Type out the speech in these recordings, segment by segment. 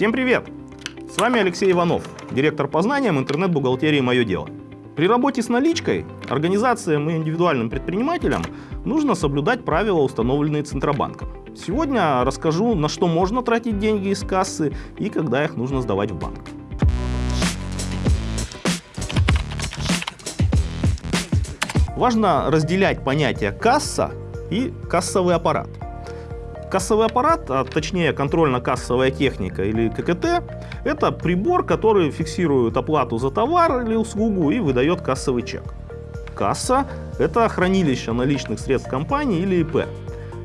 Всем привет! С вами Алексей Иванов, директор по знаниям интернет-бухгалтерии «Мое дело». При работе с наличкой организациям и индивидуальным предпринимателям нужно соблюдать правила, установленные Центробанком. Сегодня расскажу, на что можно тратить деньги из кассы и когда их нужно сдавать в банк. Важно разделять понятия касса и кассовый аппарат. Кассовый аппарат, а точнее контрольно-кассовая техника или ККТ, это прибор, который фиксирует оплату за товар или услугу и выдает кассовый чек. Касса – это хранилище наличных средств компании или ИП.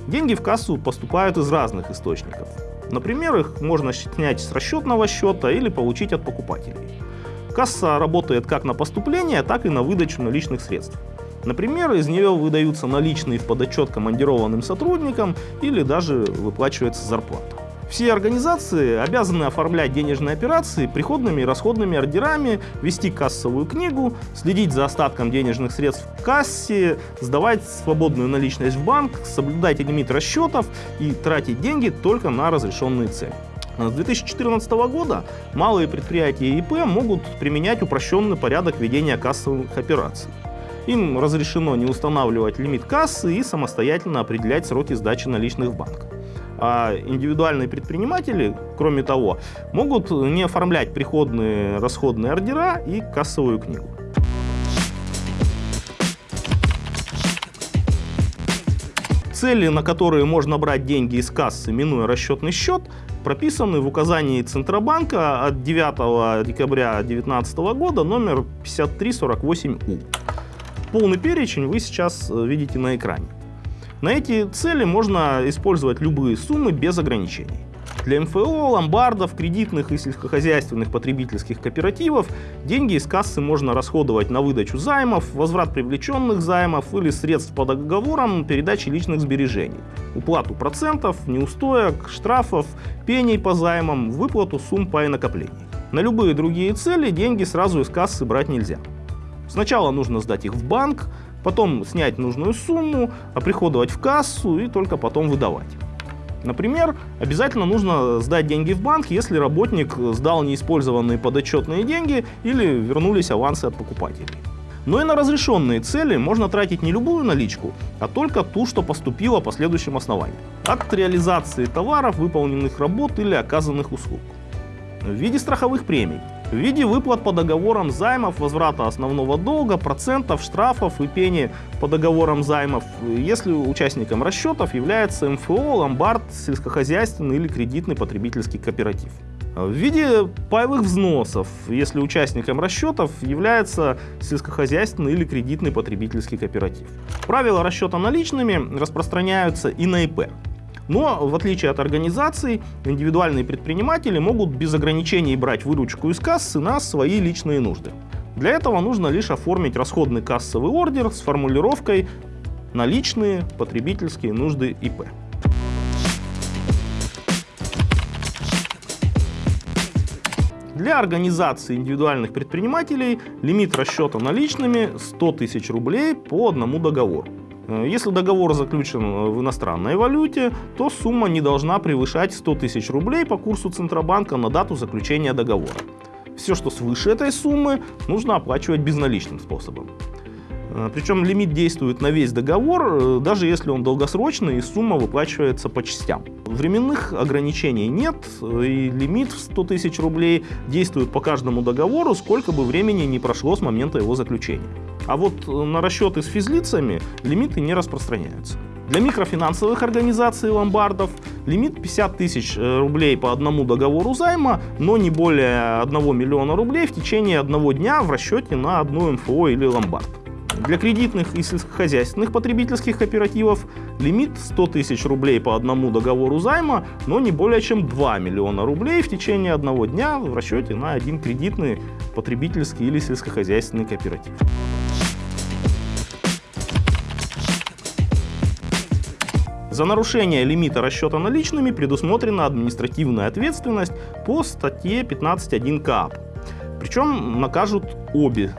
Деньги в кассу поступают из разных источников. Например, их можно снять с расчетного счета или получить от покупателей. Касса работает как на поступление, так и на выдачу наличных средств. Например, из нее выдаются наличные в подотчет командированным сотрудникам или даже выплачивается зарплата. Все организации обязаны оформлять денежные операции приходными и расходными ордерами, вести кассовую книгу, следить за остатком денежных средств в кассе, сдавать свободную наличность в банк, соблюдать лимит расчетов и тратить деньги только на разрешенные цели. С 2014 года малые предприятия ИП могут применять упрощенный порядок ведения кассовых операций. Им разрешено не устанавливать лимит кассы и самостоятельно определять сроки сдачи наличных в банк. А индивидуальные предприниматели, кроме того, могут не оформлять приходные расходные ордера и кассовую книгу. Цели, на которые можно брать деньги из кассы, минуя расчетный счет, прописаны в указании Центробанка от 9 декабря 2019 года номер 5348У. Полный перечень вы сейчас э, видите на экране. На эти цели можно использовать любые суммы без ограничений. Для МФО, ломбардов, кредитных и сельскохозяйственных потребительских кооперативов деньги из кассы можно расходовать на выдачу займов, возврат привлеченных займов или средств по договорам передачи личных сбережений, уплату процентов, неустоек, штрафов, пений по займам, выплату сумм по накоплений. На любые другие цели деньги сразу из кассы брать нельзя. Сначала нужно сдать их в банк, потом снять нужную сумму, оприходовать в кассу и только потом выдавать. Например, обязательно нужно сдать деньги в банк, если работник сдал неиспользованные подотчетные деньги или вернулись авансы от покупателей. Но и на разрешенные цели можно тратить не любую наличку, а только ту, что поступила по следующим основаниям. Акт реализации товаров, выполненных работ или оказанных услуг. В виде страховых премий – в виде выплат по договорам займов, возврата основного долга, процентов, штрафов и пени по договорам займов, если участником расчетов является МФО, ломбард, сельскохозяйственный или кредитный потребительский кооператив. В виде паевых взносов, если участником расчетов является сельскохозяйственный или кредитный потребительский кооператив. Правила расчета наличными распространяются и на ИП. Но, в отличие от организаций, индивидуальные предприниматели могут без ограничений брать выручку из кассы на свои личные нужды. Для этого нужно лишь оформить расходный кассовый ордер с формулировкой «наличные потребительские нужды ИП». Для организации индивидуальных предпринимателей лимит расчета наличными 100 тысяч рублей по одному договору. Э, если договор заключен э, в иностранной валюте, то сумма не должна превышать 100 тысяч рублей по курсу Центробанка на дату заключения договора. Все, что свыше этой суммы, нужно оплачивать безналичным способом. Э, Причем лимит действует на весь договор, даже если он долгосрочный и сумма выплачивается по частям. Временных ограничений нет, и лимит в 100 тысяч рублей действует по каждому договору, сколько бы времени не прошло с момента его заключения. А вот э, на расчеты с физлицами лимиты не распространяются. Для микрофинансовых организаций ломбардов лимит 50 тысяч э, рублей по одному договору займа, но не более 1 миллиона рублей в течение одного дня в расчете на одну МФО или ломбард. Для кредитных и сельскохозяйственных потребительских кооперативов лимит 100 тысяч рублей по одному договору займа, но не более чем 2 миллиона рублей в течение одного дня в расчете на один кредитный потребительский или сельскохозяйственный кооператив. За нарушение лимита расчета наличными предусмотрена административная ответственность по статье 15.1 КАП. Причем накажут обе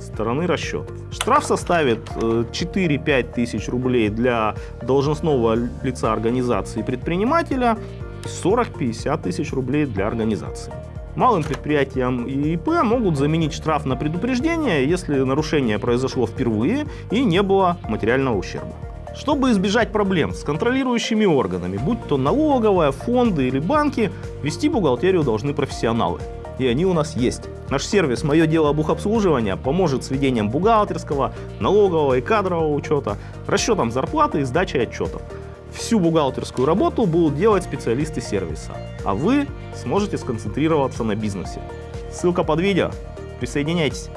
стороны расчетов. Штраф составит 4-5 э, тысяч рублей для должностного лица организации предпринимателя, 40-50 тысяч рублей для организации. Малым предприятиям и ИП могут заменить штраф на предупреждение, если нарушение произошло впервые и не было материального ущерба. Чтобы избежать проблем с контролирующими органами, будь то налоговая, фонды или банки, вести бухгалтерию должны профессионалы. И они у нас есть. Наш сервис «Мое дело бухобслуживания» поможет с ведением бухгалтерского, налогового и кадрового учета, расчетом зарплаты и сдачей отчетов. Всю бухгалтерскую работу будут делать специалисты сервиса, а вы сможете сконцентрироваться на бизнесе. Ссылка под видео. Присоединяйтесь.